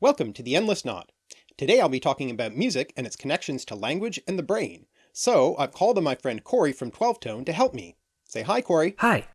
Welcome to The Endless Knot. Today I'll be talking about music and its connections to language and the brain, so I've called on my friend Corey from 12 Tone to help me. Say hi Corey. Hi.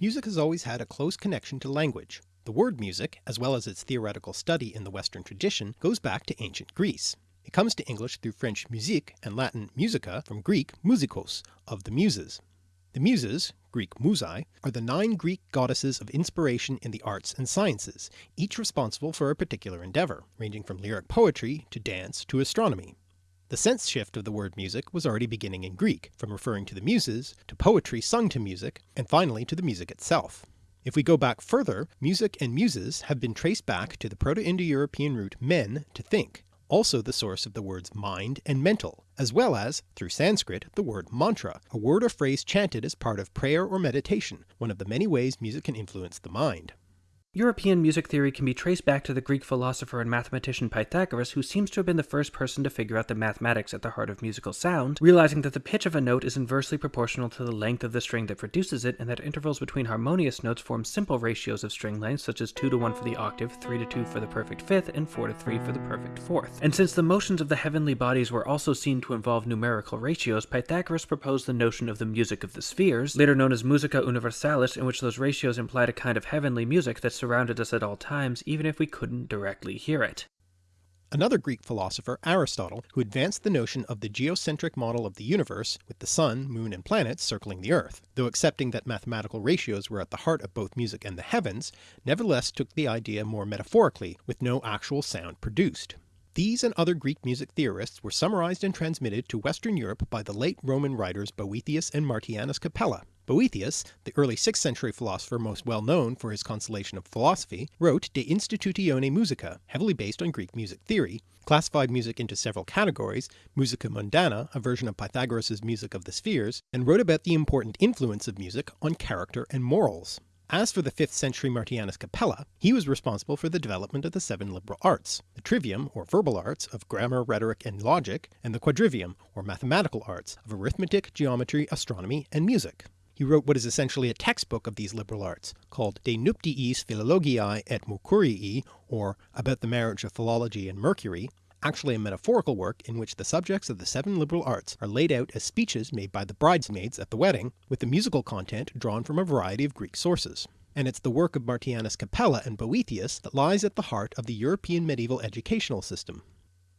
Music has always had a close connection to language. The word music, as well as its theoretical study in the Western tradition, goes back to ancient Greece. It comes to English through French musique and Latin musica from Greek musikos, of the Muses. The Muses, Greek musai, are the nine Greek goddesses of inspiration in the arts and sciences, each responsible for a particular endeavour, ranging from lyric poetry to dance to astronomy. The sense shift of the word music was already beginning in Greek, from referring to the Muses, to poetry sung to music, and finally to the music itself. If we go back further, music and muses have been traced back to the Proto-Indo-European root men to think, also the source of the words mind and mental, as well as, through Sanskrit, the word mantra, a word or phrase chanted as part of prayer or meditation, one of the many ways music can influence the mind. European music theory can be traced back to the Greek philosopher and mathematician Pythagoras, who seems to have been the first person to figure out the mathematics at the heart of musical sound, realizing that the pitch of a note is inversely proportional to the length of the string that produces it, and that intervals between harmonious notes form simple ratios of string length, such as 2 to 1 for the octave, 3 to 2 for the perfect fifth, and 4 to 3 for the perfect fourth. And since the motions of the heavenly bodies were also seen to involve numerical ratios, Pythagoras proposed the notion of the music of the spheres, later known as musica universalis, in which those ratios implied a kind of heavenly music that surrounded us at all times, even if we couldn't directly hear it. Another Greek philosopher, Aristotle, who advanced the notion of the geocentric model of the universe, with the sun, moon and planets circling the earth, though accepting that mathematical ratios were at the heart of both music and the heavens, nevertheless took the idea more metaphorically, with no actual sound produced. These and other Greek music theorists were summarized and transmitted to Western Europe by the late Roman writers Boethius and Martianus Capella. Boethius, the early 6th century philosopher most well known for his consolation of philosophy, wrote De Institutione Musica, heavily based on Greek music theory, classified music into several categories, musica mundana, a version of Pythagoras' music of the spheres, and wrote about the important influence of music on character and morals. As for the 5th century Martianus Capella, he was responsible for the development of the seven liberal arts, the trivium or verbal arts of grammar, rhetoric, and logic, and the quadrivium or mathematical arts of arithmetic, geometry, astronomy, and music. He wrote what is essentially a textbook of these liberal arts, called De Nuptiis Philologiae et Mercurii, or About the Marriage of Philology and Mercury, actually a metaphorical work in which the subjects of the seven liberal arts are laid out as speeches made by the bridesmaids at the wedding, with the musical content drawn from a variety of Greek sources. And it's the work of Martianus Capella and Boethius that lies at the heart of the European medieval educational system.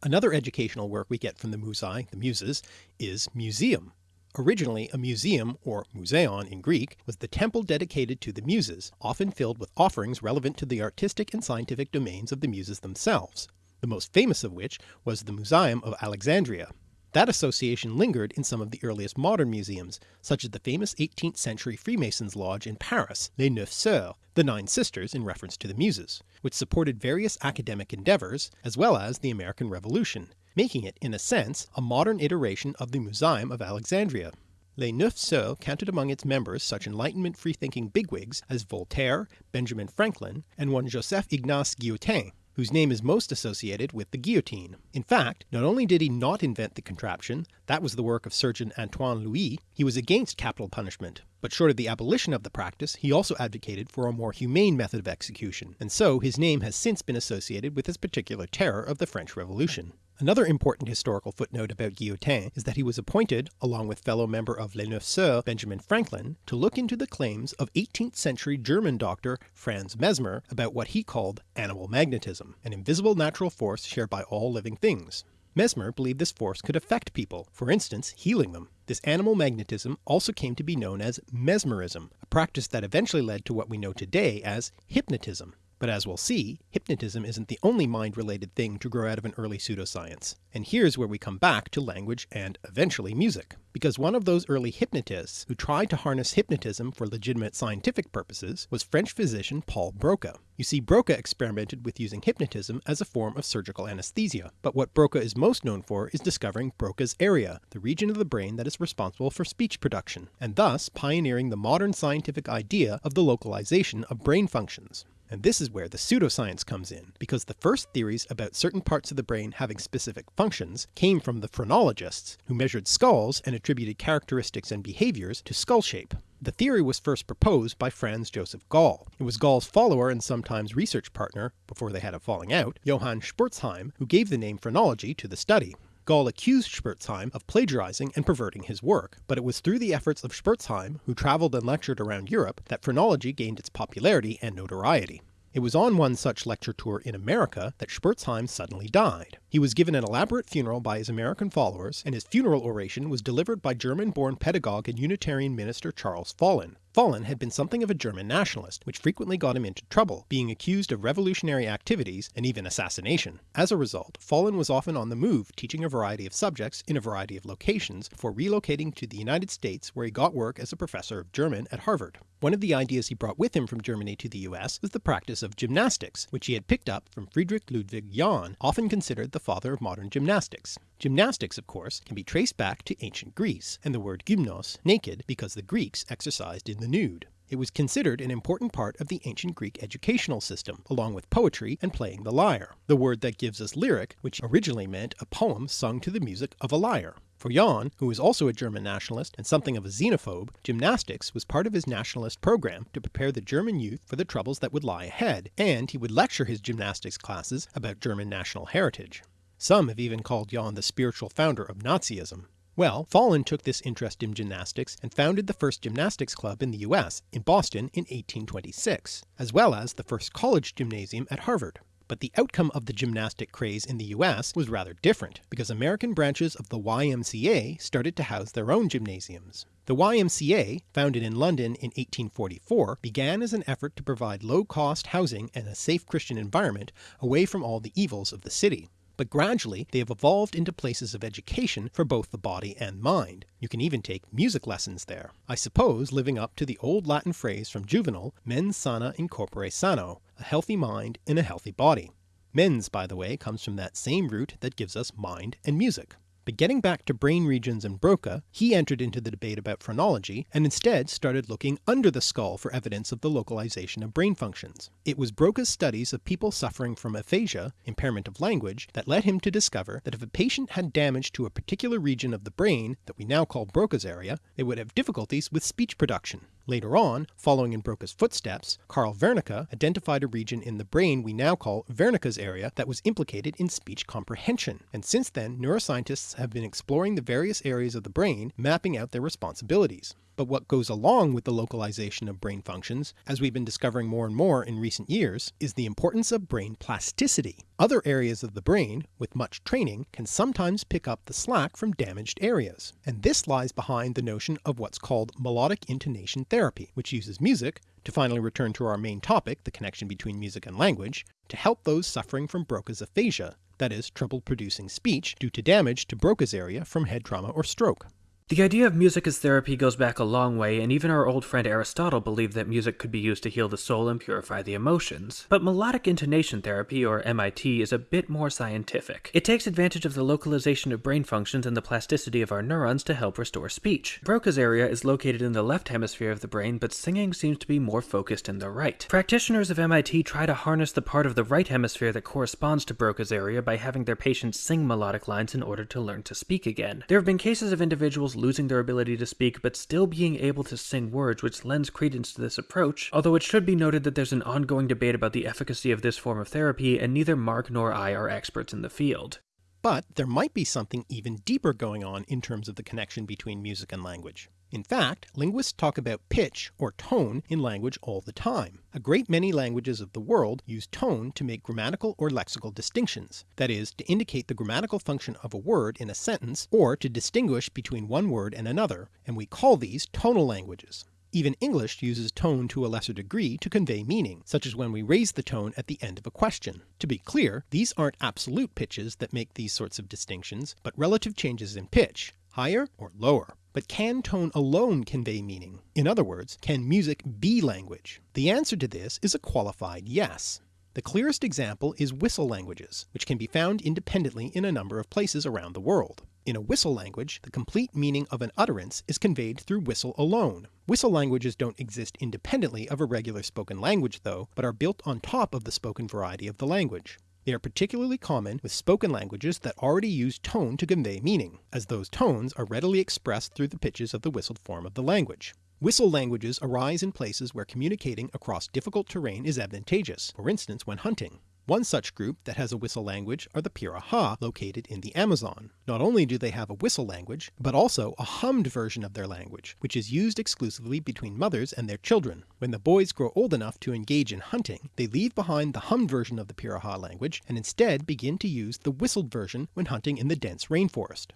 Another educational work we get from the Musai, the Muses, is Museum. Originally a museum, or museon in Greek, was the temple dedicated to the Muses, often filled with offerings relevant to the artistic and scientific domains of the Muses themselves the most famous of which was the Museum of Alexandria. That association lingered in some of the earliest modern museums, such as the famous 18th century Freemasons lodge in Paris, Les Neuf Sœurs, the Nine Sisters in reference to the Muses, which supported various academic endeavours, as well as the American Revolution, making it, in a sense, a modern iteration of the Museum of Alexandria. Les Neuf Sœurs counted among its members such Enlightenment free-thinking bigwigs as Voltaire, Benjamin Franklin, and one Joseph Ignace Guillotin, whose name is most associated with the guillotine. In fact, not only did he not invent the contraption, that was the work of surgeon Antoine Louis, he was against capital punishment, but short of the abolition of the practice he also advocated for a more humane method of execution, and so his name has since been associated with this particular terror of the French Revolution. Another important historical footnote about Guillotin is that he was appointed, along with fellow member of Les Neuf Sœurs Benjamin Franklin, to look into the claims of 18th century German doctor Franz Mesmer about what he called animal magnetism, an invisible natural force shared by all living things. Mesmer believed this force could affect people, for instance healing them. This animal magnetism also came to be known as mesmerism, a practice that eventually led to what we know today as hypnotism. But as we'll see, hypnotism isn't the only mind-related thing to grow out of an early pseudoscience. And here's where we come back to language and eventually music. Because one of those early hypnotists who tried to harness hypnotism for legitimate scientific purposes was French physician Paul Broca. You see Broca experimented with using hypnotism as a form of surgical anesthesia, but what Broca is most known for is discovering Broca's area, the region of the brain that is responsible for speech production, and thus pioneering the modern scientific idea of the localization of brain functions And this is where the pseudoscience comes in, because the first theories about certain parts of the brain having specific functions came from the phrenologists, who measured skulls and attributed characteristics and behaviours to skull shape. The theory was first proposed by Franz Joseph Gall. It was Gall's follower and sometimes research partner, before they had a falling out, Johann Spurzheim, who gave the name phrenology to the study. Gall accused Spurzheim of plagiarizing and perverting his work, but it was through the efforts of Spurzheim, who travelled and lectured around Europe, that phrenology gained its popularity and notoriety. It was on one such lecture tour in America that Spurzheim suddenly died. He was given an elaborate funeral by his American followers, and his funeral oration was delivered by German-born pedagogue and Unitarian minister Charles Follen. Follen had been something of a German nationalist, which frequently got him into trouble, being accused of revolutionary activities and even assassination. As a result, Follen was often on the move teaching a variety of subjects in a variety of locations before relocating to the United States where he got work as a professor of German at Harvard. One of the ideas he brought with him from Germany to the US was the practice of gymnastics, which he had picked up from Friedrich Ludwig Jahn, often considered the father of modern gymnastics. Gymnastics, of course, can be traced back to ancient Greece, and the word gymnos, naked, because the Greeks exercised in the nude. It was considered an important part of the ancient Greek educational system, along with poetry and playing the lyre, the word that gives us lyric, which originally meant a poem sung to the music of a lyre. For Jahn, who was also a German nationalist and something of a xenophobe, gymnastics was part of his nationalist program to prepare the German youth for the troubles that would lie ahead, and he would lecture his gymnastics classes about German national heritage. Some have even called Jahn the spiritual founder of Nazism. Well, Follen took this interest in gymnastics and founded the first gymnastics club in the US, in Boston in 1826, as well as the first college gymnasium at Harvard. But the outcome of the gymnastic craze in the US was rather different, because American branches of the YMCA started to house their own gymnasiums. The YMCA, founded in London in 1844, began as an effort to provide low-cost housing and a safe Christian environment away from all the evils of the city but gradually they have evolved into places of education for both the body and mind. You can even take music lessons there, I suppose living up to the old Latin phrase from Juvenal, mens sana in corpore sano, a healthy mind in a healthy body. Mens, by the way, comes from that same root that gives us mind and music. But getting back to brain regions and Broca, he entered into the debate about phrenology, and instead started looking under the skull for evidence of the localization of brain functions. It was Broca's studies of people suffering from aphasia, impairment of language, that led him to discover that if a patient had damage to a particular region of the brain that we now call Broca's area, they would have difficulties with speech production. Later on, following in Broca's footsteps, Carl Wernicke identified a region in the brain we now call Wernicke's area that was implicated in speech comprehension, and since then neuroscientists have been exploring the various areas of the brain, mapping out their responsibilities. But what goes along with the localization of brain functions, as we've been discovering more and more in recent years, is the importance of brain plasticity. Other areas of the brain, with much training, can sometimes pick up the slack from damaged areas, and this lies behind the notion of what's called melodic intonation therapy, which uses music, to finally return to our main topic, the connection between music and language, to help those suffering from Broca's aphasia, that is, trouble producing speech due to damage to Broca's area from head trauma or stroke. The idea of music as therapy goes back a long way, and even our old friend Aristotle believed that music could be used to heal the soul and purify the emotions. But melodic intonation therapy, or MIT, is a bit more scientific. It takes advantage of the localization of brain functions and the plasticity of our neurons to help restore speech. Broca's area is located in the left hemisphere of the brain, but singing seems to be more focused in the right. Practitioners of MIT try to harness the part of the right hemisphere that corresponds to Broca's area by having their patients sing melodic lines in order to learn to speak again. There have been cases of individuals losing their ability to speak but still being able to sing words, which lends credence to this approach, although it should be noted that there's an ongoing debate about the efficacy of this form of therapy, and neither Mark nor I are experts in the field. But there might be something even deeper going on in terms of the connection between music and language. In fact, linguists talk about pitch or tone in language all the time. A great many languages of the world use tone to make grammatical or lexical distinctions, that is, to indicate the grammatical function of a word in a sentence or to distinguish between one word and another, and we call these tonal languages. Even English uses tone to a lesser degree to convey meaning, such as when we raise the tone at the end of a question. To be clear, these aren't absolute pitches that make these sorts of distinctions, but relative changes in pitch, higher or lower. But can tone alone convey meaning? In other words, can music be language? The answer to this is a qualified yes. The clearest example is whistle languages, which can be found independently in a number of places around the world. In a whistle language, the complete meaning of an utterance is conveyed through whistle alone. Whistle languages don't exist independently of a regular spoken language though, but are built on top of the spoken variety of the language. They are particularly common with spoken languages that already use tone to convey meaning, as those tones are readily expressed through the pitches of the whistled form of the language. Whistle languages arise in places where communicating across difficult terrain is advantageous, for instance when hunting. One such group that has a whistle language are the Piraha located in the Amazon. Not only do they have a whistle language, but also a hummed version of their language, which is used exclusively between mothers and their children. When the boys grow old enough to engage in hunting, they leave behind the hummed version of the Piraha language and instead begin to use the whistled version when hunting in the dense rainforest.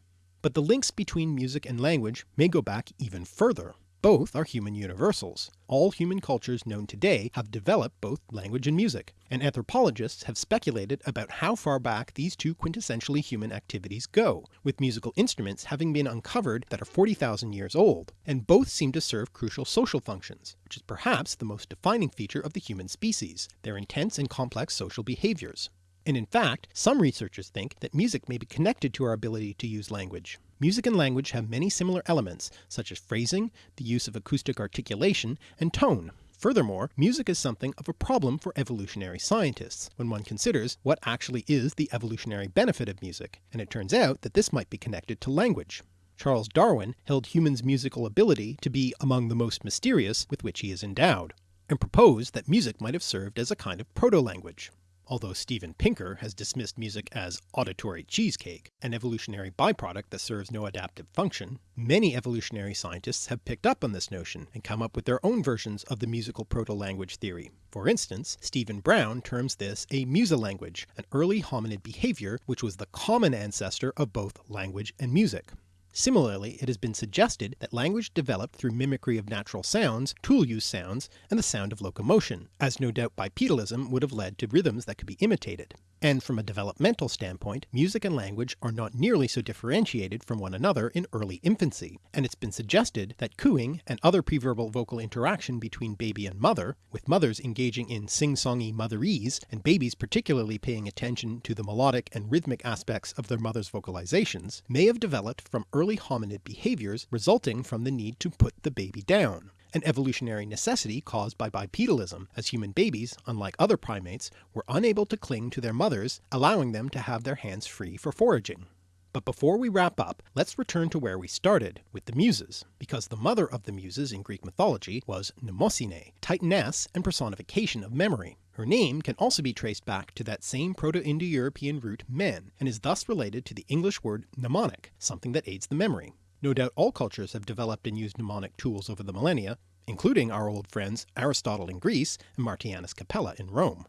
But the links between music and language may go back even further. Both are human universals. All human cultures known today have developed both language and music, and anthropologists have speculated about how far back these two quintessentially human activities go, with musical instruments having been uncovered that are 40,000 years old, and both seem to serve crucial social functions, which is perhaps the most defining feature of the human species, their intense and complex social behaviours. And in fact, some researchers think that music may be connected to our ability to use language. Music and language have many similar elements, such as phrasing, the use of acoustic articulation, and tone. Furthermore, music is something of a problem for evolutionary scientists, when one considers what actually is the evolutionary benefit of music, and it turns out that this might be connected to language. Charles Darwin held humans' musical ability to be among the most mysterious with which he is endowed, and proposed that music might have served as a kind of proto-language. Although Steven Pinker has dismissed music as auditory cheesecake, an evolutionary byproduct that serves no adaptive function, many evolutionary scientists have picked up on this notion and come up with their own versions of the musical proto-language theory. For instance, Stephen Brown terms this a musilanguage, an early hominid behaviour which was the common ancestor of both language and music. Similarly, it has been suggested that language developed through mimicry of natural sounds, tool use sounds, and the sound of locomotion, as no doubt bipedalism would have led to rhythms that could be imitated. And from a developmental standpoint, music and language are not nearly so differentiated from one another in early infancy, and it's been suggested that cooing and other preverbal vocal interaction between baby and mother, with mothers engaging in sing-songy motherese and babies particularly paying attention to the melodic and rhythmic aspects of their mother's vocalizations, may have developed from early hominid behaviours resulting from the need to put the baby down, an evolutionary necessity caused by bipedalism, as human babies, unlike other primates, were unable to cling to their mothers, allowing them to have their hands free for foraging. But before we wrap up, let's return to where we started, with the Muses, because the mother of the Muses in Greek mythology was Mnemosyne, titaness and personification of memory. Her name can also be traced back to that same Proto-Indo-European root men, and is thus related to the English word mnemonic, something that aids the memory. No doubt all cultures have developed and used mnemonic tools over the millennia, including our old friends Aristotle in Greece and Martianus Capella in Rome.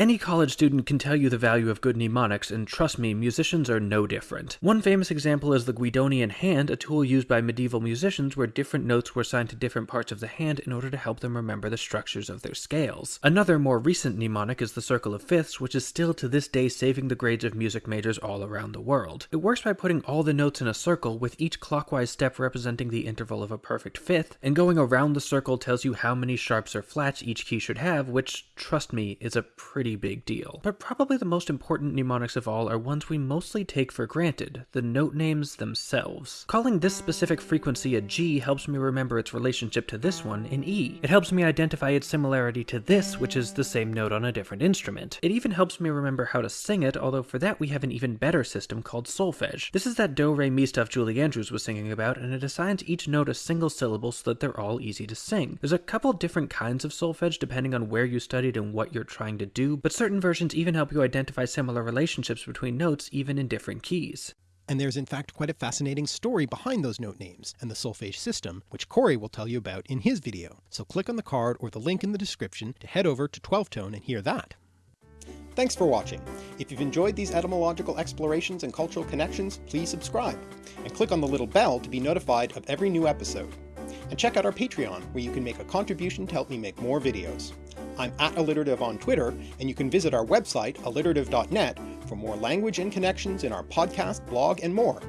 Any college student can tell you the value of good mnemonics, and trust me, musicians are no different. One famous example is the Guidonian hand, a tool used by medieval musicians where different notes were assigned to different parts of the hand in order to help them remember the structures of their scales. Another more recent mnemonic is the circle of fifths, which is still to this day saving the grades of music majors all around the world. It works by putting all the notes in a circle, with each clockwise step representing the interval of a perfect fifth, and going around the circle tells you how many sharps or flats each key should have, which, trust me, is a pretty pretty big deal. But probably the most important mnemonics of all are ones we mostly take for granted, the note names themselves. Calling this specific frequency a G helps me remember its relationship to this one in E. It helps me identify its similarity to this, which is the same note on a different instrument. It even helps me remember how to sing it, although for that we have an even better system called solfege. This is that do re mi stuff Julie Andrews was singing about, and it assigns each note a single syllable so that they're all easy to sing. There's a couple different kinds of solfege depending on where you studied and what you're trying to do, but certain versions even help you identify similar relationships between notes even in different keys. And there's in fact quite a fascinating story behind those note names and the solfege system, which Corey will tell you about in his video, so click on the card or the link in the description to head over to 12 Tone and hear that. Thanks for watching. If you've enjoyed these etymological explorations and cultural connections, please subscribe, and click on the little bell to be notified of every new episode. And check out our Patreon, where you can make a contribution to help me make more videos. I'm at alliterative on Twitter, and you can visit our website, alliterative.net, for more language and connections in our podcast, blog, and more.